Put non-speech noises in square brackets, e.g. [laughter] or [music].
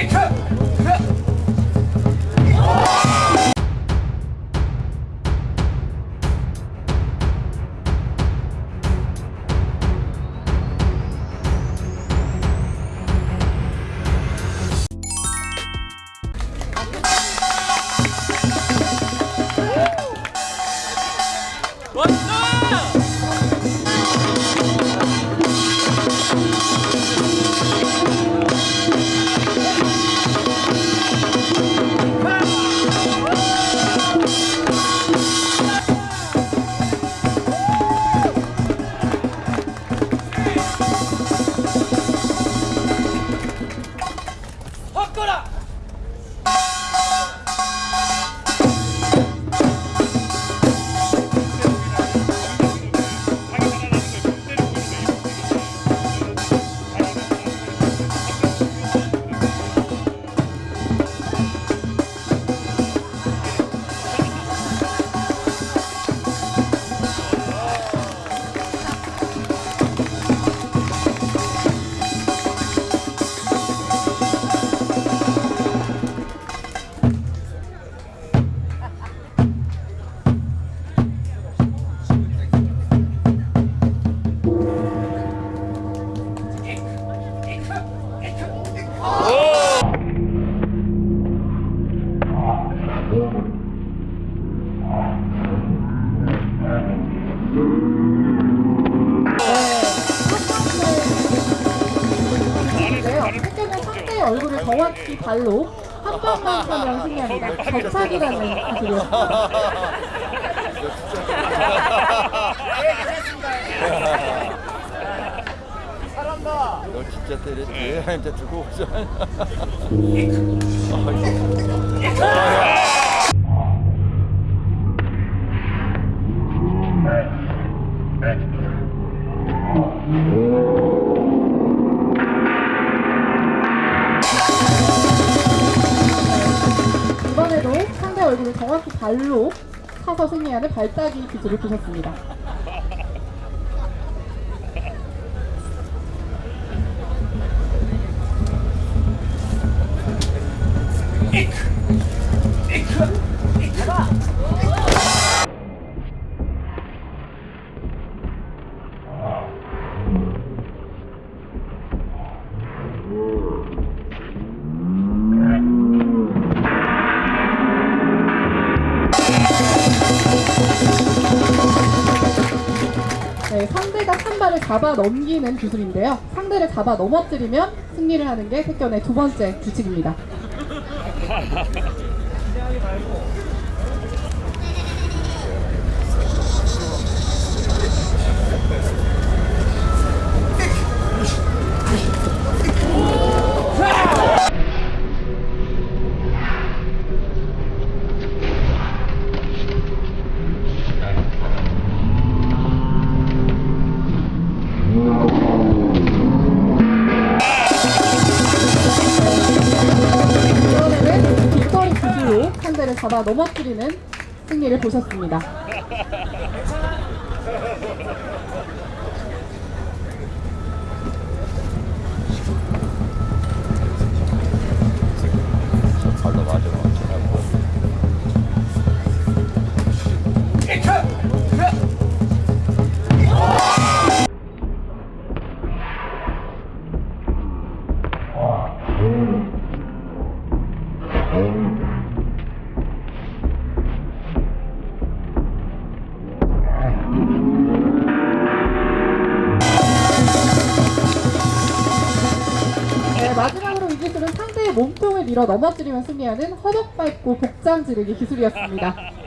It 인데요. 혜택은 상대의 얼굴을 정확히 발로 한 번만 차면 승리합니다. 접착이라는 기술이었습니다. 너 진짜 때렸지? 진짜 두고 오 자. 이번에도 상대 얼굴을 정확히 발로 차서 승리하는 발따기 기술을 보셨습니다. 네, 상대가 한 발을 잡아 넘기는 기술인데요. 상대를 잡아 넘어뜨리면 승리를 하는 게 택견의 두 번째 규칙입니다. [laughs] 상대를 잡아 넘어뜨리는 승리를 보셨습니다. 몸통을 밀어 넘어뜨리면 승리하는 허벅 밟고 복장 지르기 기술이었습니다. [laughs]